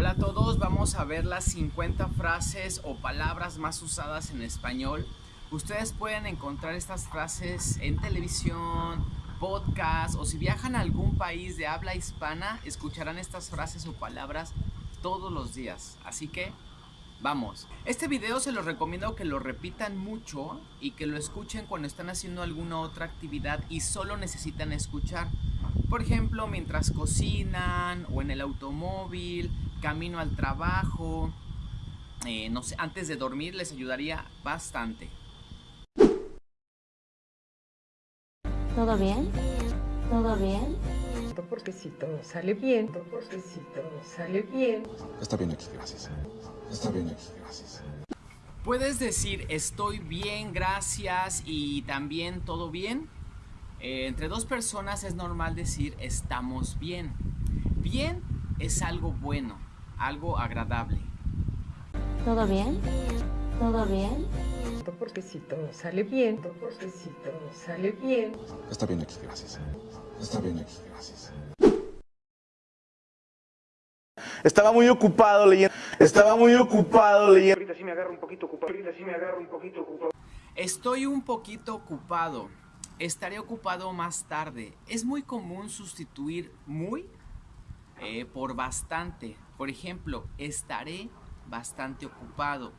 Hola a todos, vamos a ver las 50 frases o palabras más usadas en español. Ustedes pueden encontrar estas frases en televisión, podcast o si viajan a algún país de habla hispana, escucharán estas frases o palabras todos los días. Así que Vamos, este video se los recomiendo que lo repitan mucho y que lo escuchen cuando están haciendo alguna otra actividad y solo necesitan escuchar. Por ejemplo, mientras cocinan o en el automóvil, camino al trabajo, eh, no sé, antes de dormir les ayudaría bastante. ¿Todo bien? ¿Todo bien? Porque si todo sale bien, porque si todo sale bien. Está bien aquí, gracias. Está bien aquí, gracias. Puedes decir estoy bien, gracias y también todo bien. Eh, entre dos personas es normal decir estamos bien. Bien es algo bueno, algo agradable. ¿Todo bien? ¿Todo bien? Porque si todo sale bien, porque si todo sale bien. Está bien aquí, gracias. Está bien aquí, gracias. Estaba muy ocupado leyendo. Estaba muy ocupado leyendo. Ahorita sí me agarro un poquito ocupado. Ahorita sí me agarro un poquito ocupado. Estoy un poquito ocupado. Estaré ocupado más tarde. Es muy común sustituir muy eh, por bastante. Por ejemplo, estaré bastante ocupado.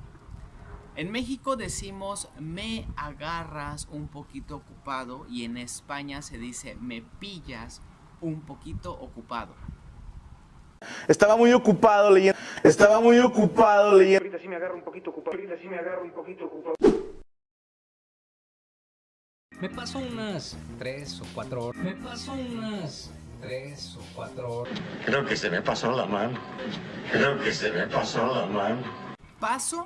En México decimos me agarras un poquito ocupado y en España se dice me pillas un poquito ocupado. Estaba muy ocupado leyendo. Estaba muy ocupado leyendo. Ahorita sí me agarro un poquito ocupado. Ahorita sí me agarro un poquito ocupado. Me paso unas 3 o 4 horas. Me paso unas 3 o 4 horas. Creo que se me pasó la mano. Creo que se me pasó la mano. Paso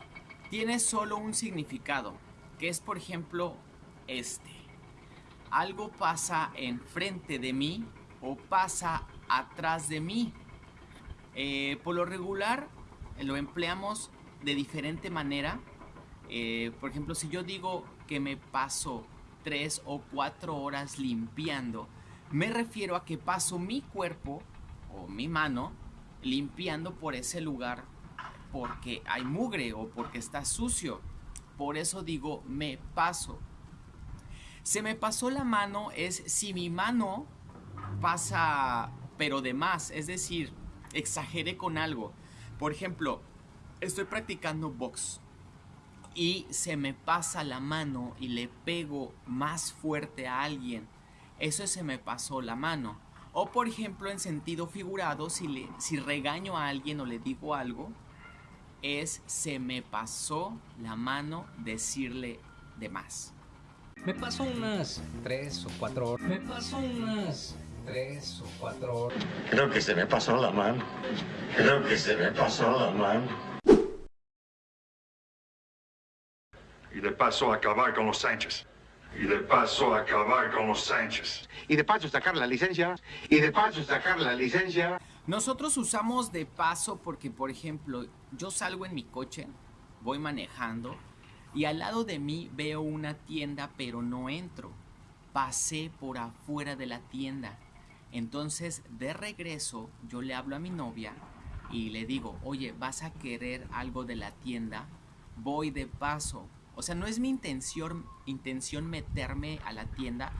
tiene solo un significado, que es por ejemplo este. Algo pasa enfrente de mí o pasa atrás de mí. Eh, por lo regular lo empleamos de diferente manera. Eh, por ejemplo, si yo digo que me pasó 3 o 4 horas limpiando, me refiero a que paso mi cuerpo o mi mano limpiando por ese lugar porque hay mugre o porque está sucio. Por eso digo me paso. Se me pasó la mano es si mi mano pasa pero de más, es decir, exageré con algo. Por ejemplo, estoy practicando box y se me pasa la mano y le pego más fuerte a alguien. Eso se me pasó la mano. O por ejemplo, en sentido figurado, si, le, si regaño a alguien o le digo algo, es se me pasó la mano decirle de más. Me paso unas tres o cuatro horas. Me paso unas tres o cuatro horas. Creo que se me pasó la mano. Creo que se me pasó la mano. Y de paso acabar con los Sánchez. Y de paso acabar con los Sánchez. Y de paso sacar la licencia. Y de paso sacar la licencia. Nosotros usamos de paso porque, por ejemplo, yo salgo en mi coche, voy manejando y al lado de mí veo una tienda pero no entro. Pasé por afuera de la tienda. Entonces, de regreso, yo le hablo a mi novia y le digo, oye, ¿vas a querer algo de la tienda? Voy de paso. O sea, no es mi intención, intención meterme a la tienda,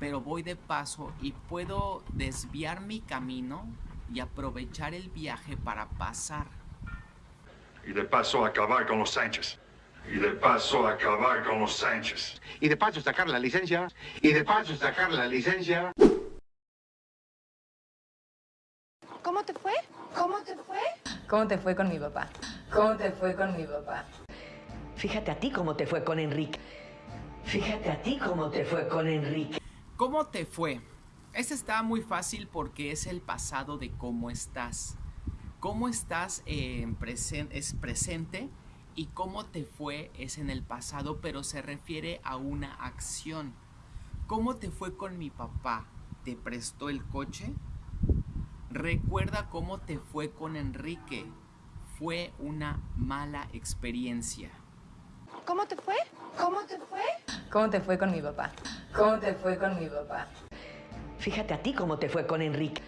pero voy de paso y puedo desviar mi camino y aprovechar el viaje para pasar. Y de paso acabar con los Sánchez. Y de paso acabar con los Sánchez. Y de paso sacar la licencia. Y de paso sacar la licencia. ¿Cómo te fue? ¿Cómo te fue? ¿Cómo te fue con mi papá? ¿Cómo te fue con mi papá? Fíjate a ti cómo te fue con Enrique. Fíjate a ti cómo te fue con Enrique. ¿Cómo te fue? Este está muy fácil porque es el pasado de cómo estás. Cómo estás en es presente y cómo te fue es en el pasado, pero se refiere a una acción. ¿Cómo te fue con mi papá? ¿Te prestó el coche? Recuerda cómo te fue con Enrique. Fue una mala experiencia. ¿Cómo te fue? ¿Cómo te fue? ¿Cómo te fue con mi papá? ¿Cómo te fue con mi papá? Fíjate a ti cómo te fue con Enrique.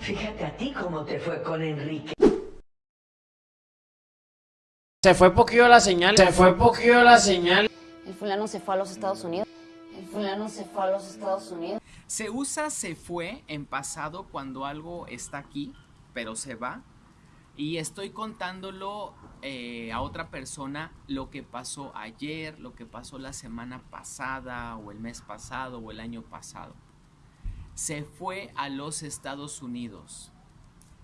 Fíjate a ti cómo te fue con Enrique. Se fue poquillo la señal. Se fue poquillo la señal. El fulano se fue a los Estados Unidos. El fulano se fue a los Estados Unidos. Se usa se fue en pasado cuando algo está aquí, pero se va. Y estoy contándolo eh, a otra persona lo que pasó ayer, lo que pasó la semana pasada, o el mes pasado, o el año pasado. Se fue a los Estados Unidos.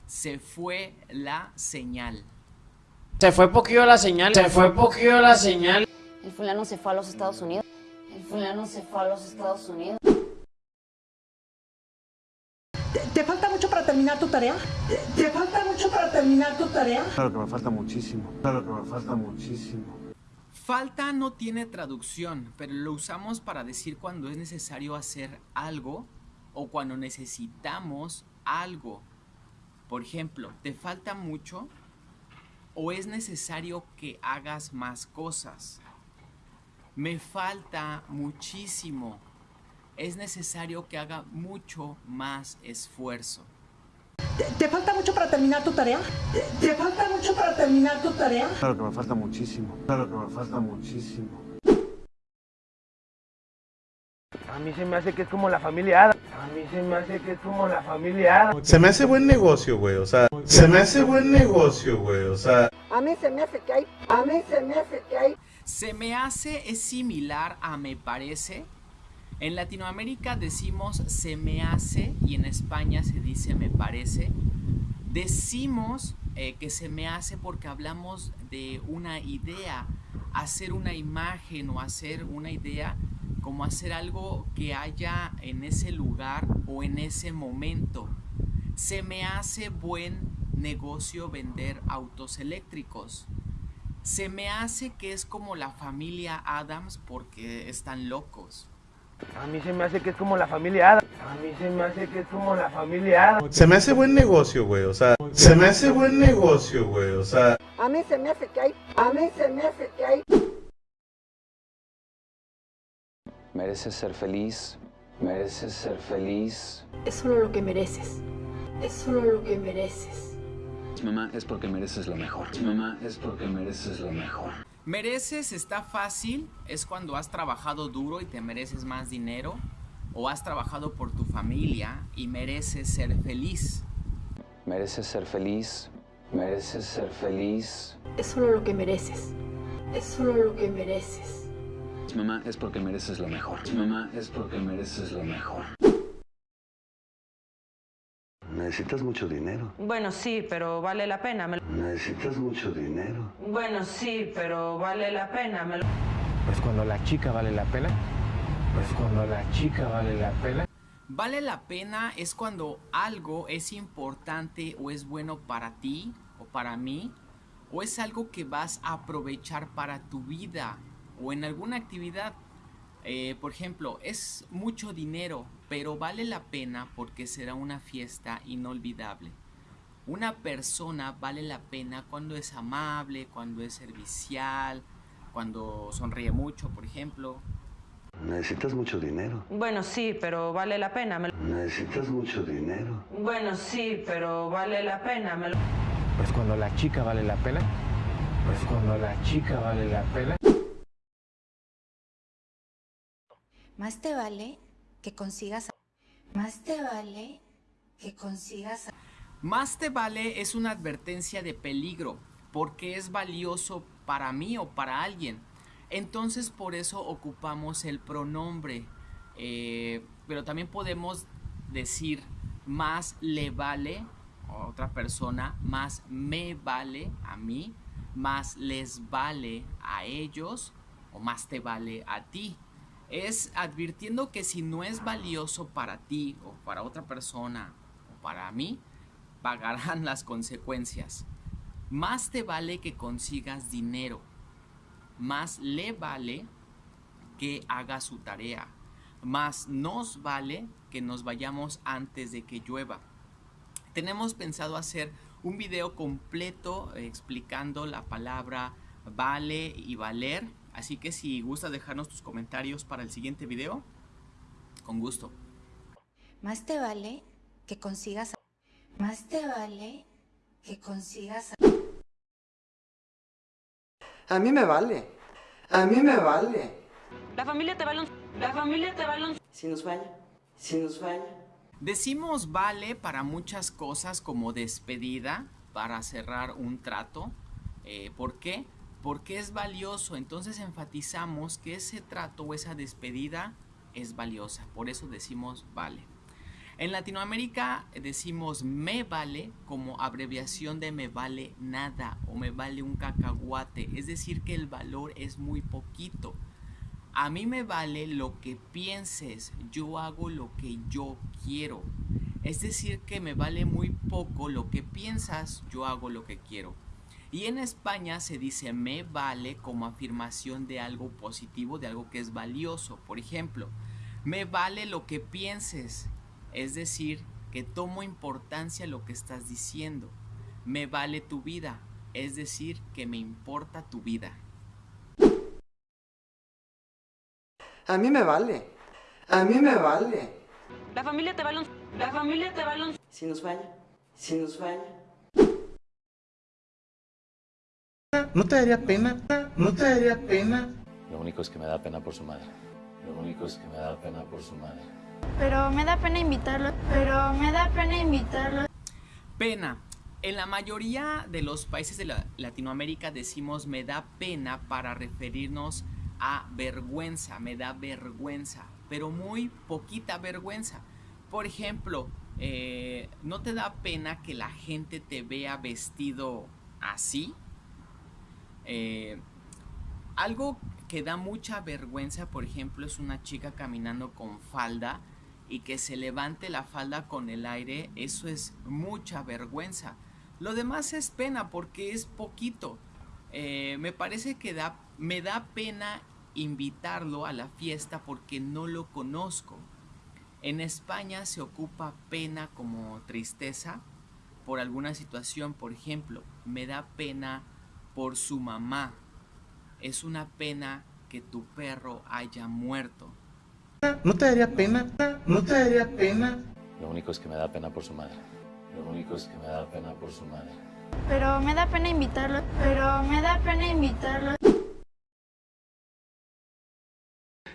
Se fue la señal. Se fue poquillo la señal. Se fue poquillo la señal. El fulano se fue a los Estados Unidos. El fulano se fue a los Estados Unidos. ¿Te falta mucho para terminar tu tarea? ¿Te falta mucho para terminar tu tarea? Claro que me falta muchísimo. Claro que me falta muchísimo. Falta no tiene traducción, pero lo usamos para decir cuando es necesario hacer algo o cuando necesitamos algo. Por ejemplo, ¿te falta mucho? ¿O es necesario que hagas más cosas? Me falta muchísimo. Es necesario que haga mucho más esfuerzo. ¿Te, falta mucho para terminar tu tarea? ¿Te, te falta mucho para terminar tu tarea? Claro que me falta muchísimo. Claro que me falta muchísimo. A mí se me hace que es como la familia Ada. A mí se me hace que es como la familia Ada. Se me hace buen negocio, güey. O sea, se me hace buen negocio, güey. O sea, A mí se me hace que hay. A mí se me hace que hay. Se me hace es similar a me parece. En Latinoamérica decimos se me hace y en España se dice me parece. Decimos eh, que se me hace porque hablamos de una idea, hacer una imagen o hacer una idea como hacer algo que haya en ese lugar o en ese momento. Se me hace buen negocio vender autos eléctricos. Se me hace que es como la familia Adams porque están locos. A mí se me hace que es como la familia Ada. A mí se me hace que es como la familia Ada. se me hace buen negocio, güey. O sea, se me hace buen negocio, güey. O sea, A mí se me hace que hay. A mí se me hace que hay. Mereces ser feliz, mereces ser feliz. Es solo lo que mereces. Es solo lo que mereces. Mamá, es porque mereces lo mejor. Mamá, es porque mereces lo mejor. Mereces está fácil, es cuando has trabajado duro y te mereces más dinero, o has trabajado por tu familia y mereces ser feliz. Mereces ser feliz, mereces ser feliz. Es solo lo que mereces. Es solo lo que mereces. Mamá, es porque mereces lo mejor. Mamá, es porque mereces lo mejor. Necesitas mucho dinero. Bueno, sí, pero vale la pena. me Necesitas mucho dinero. Bueno, sí, pero vale la pena. me Pues cuando la chica vale la pena. Pues cuando la chica vale la pena. Vale la pena es cuando algo es importante o es bueno para ti o para mí, o es algo que vas a aprovechar para tu vida o en alguna actividad. Eh, por ejemplo, es mucho dinero, pero vale la pena porque será una fiesta inolvidable. Una persona vale la pena cuando es amable, cuando es servicial, cuando sonríe mucho, por ejemplo. Necesitas mucho dinero. Bueno, sí, pero vale la pena. me lo- Necesitas mucho dinero. Bueno, sí, pero vale la pena. me lo- Pues cuando la chica vale la pena. Pues cuando la chica vale la pena. Más te vale que consigas. Más te vale que consigas. Más te vale es una advertencia de peligro, porque es valioso para mí o para alguien. Entonces por eso ocupamos el pronombre. Eh, pero también podemos decir más le vale a otra persona, más me vale a mí, más les vale a ellos o más te vale a ti. Es advirtiendo que si no es valioso para ti o para otra persona o para mí, pagarán las consecuencias. Más te vale que consigas dinero. Más le vale que haga su tarea. Más nos vale que nos vayamos antes de que llueva. Tenemos pensado hacer un video completo explicando la palabra vale y valer. Así que si gusta dejarnos tus comentarios para el siguiente video, con gusto. Más te vale que consigas. Más te vale que consigas. A mí me vale. A mí me vale. La familia te vale un... La familia te vale un... Si nos falla. Si nos falla. Decimos vale para muchas cosas como despedida, para cerrar un trato. Eh, ¿Por qué? Porque es valioso. Entonces enfatizamos que ese trato o esa despedida es valiosa. Por eso decimos vale. En Latinoamérica decimos me vale como abreviación de me vale nada o me vale un cacahuate. Es decir, que el valor es muy poquito. A mí me vale lo que pienses, yo hago lo que yo quiero. Es decir, que me vale muy poco lo que piensas, yo hago lo que quiero. Y en España se dice me vale como afirmación de algo positivo, de algo que es valioso. Por ejemplo, me vale lo que pienses, es decir, que tomo importancia lo que estás diciendo. Me vale tu vida, es decir, que me importa tu vida. A mí me vale. A mí me vale. La familia te vale un... La familia te vale un... Si nos falla. Si nos falla. ¿No te daría pena? ¿No te daría pena? Lo único es que me da pena por su madre. Lo único es que me da pena por su madre. Pero me da pena invitarlo. Pero me da pena invitarlo. Pena. En la mayoría de los países de la Latinoamérica decimos me da pena para referirnos a vergüenza, me da vergüenza, pero muy poquita vergüenza. Por ejemplo, eh, ¿no te da pena que la gente te vea vestido así? Eh, algo que da mucha vergüenza, por ejemplo, es una chica caminando con falda y que se levante la falda con el aire, eso es mucha vergüenza. Lo demás es pena porque es poquito. Eh, me parece que da, me da pena invitarlo a la fiesta porque no lo conozco. En España se ocupa pena como tristeza por alguna situación, por ejemplo, me da pena por su mamá. Es una pena que tu perro haya muerto. ¿No te daría pena? ¿No te daría pena? Lo único es que me da pena por su madre. Lo único es que me da pena por su madre. Pero me da pena invitarlo. Pero me da pena invitarlo.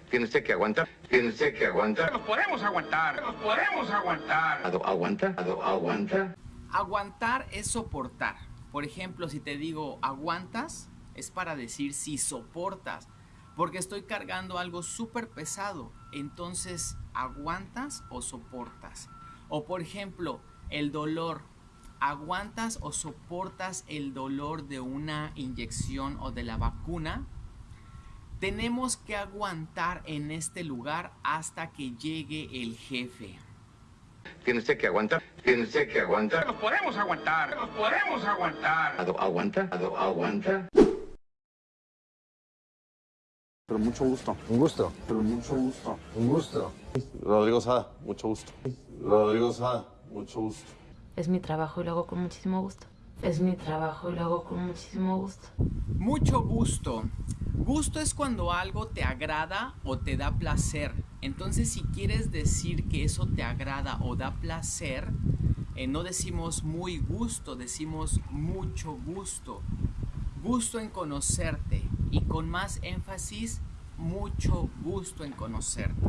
Tiene usted que aguantar. Tiene usted que aguantar. Nos podemos aguantar. Nos podemos aguantar. ¿Aguanta? ¿Aguanta? Aguantar es soportar. Por ejemplo, si te digo aguantas, es para decir si soportas. Porque estoy cargando algo súper pesado. Entonces, ¿aguantas o soportas? O por ejemplo, el dolor. ¿Aguantas o soportas el dolor de una inyección o de la vacuna? Tenemos que aguantar en este lugar hasta que llegue el jefe. Tiene usted que aguantar. Tiene usted que aguantar. Nos podemos aguantar. Nos podemos aguantar. ¿Aguanta? ¿Aguanta? Pero mucho gusto. Un gusto. Pero mucho gusto. Un gusto. Rodrigo Sada, mucho gusto. Rodrigo Sada, mucho gusto. Es mi trabajo y lo hago con muchísimo gusto. Es mi trabajo y lo hago con muchísimo gusto. Mucho gusto. Gusto es cuando algo te agrada o te da placer. Entonces si quieres decir que eso te agrada o da placer, eh, no decimos muy gusto, decimos mucho gusto. Gusto en conocerte y con más énfasis, mucho gusto en conocerte.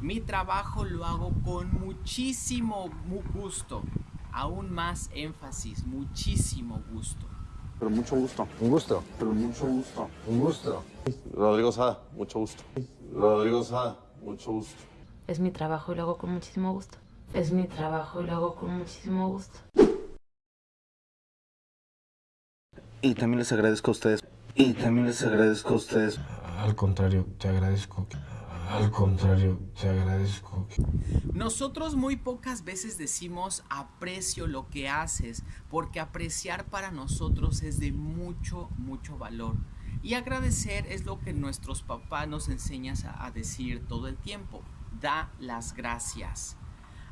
Mi trabajo lo hago con muchísimo gusto, aún más énfasis, muchísimo gusto. Pero mucho gusto. Un gusto. Pero mucho gusto. Un gusto. Rodrigo Sada, mucho gusto. Rodrigo Sada, mucho gusto. Es mi trabajo y lo hago con muchísimo gusto. Es mi trabajo y lo hago con muchísimo gusto. Y también les agradezco a ustedes. Y también les agradezco a ustedes. Al contrario, te agradezco. Al contrario, te agradezco. Nosotros muy pocas veces decimos aprecio lo que haces, porque apreciar para nosotros es de mucho, mucho valor. Y agradecer es lo que nuestros papás nos enseñan a decir todo el tiempo. Da las gracias.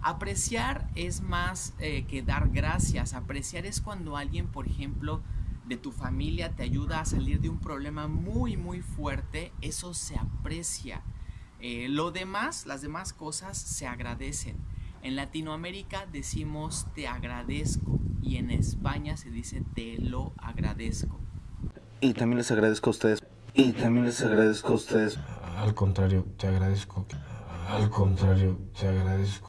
Apreciar es más eh, que dar gracias. Apreciar es cuando alguien, por ejemplo, de tu familia te ayuda a salir de un problema muy, muy fuerte. Eso se aprecia. Eh, lo demás, las demás cosas se agradecen. En Latinoamérica decimos te agradezco y en España se dice te lo agradezco. Y también les agradezco a ustedes. Y también les agradezco a ustedes. Al contrario, te agradezco. Al contrario, te agradezco.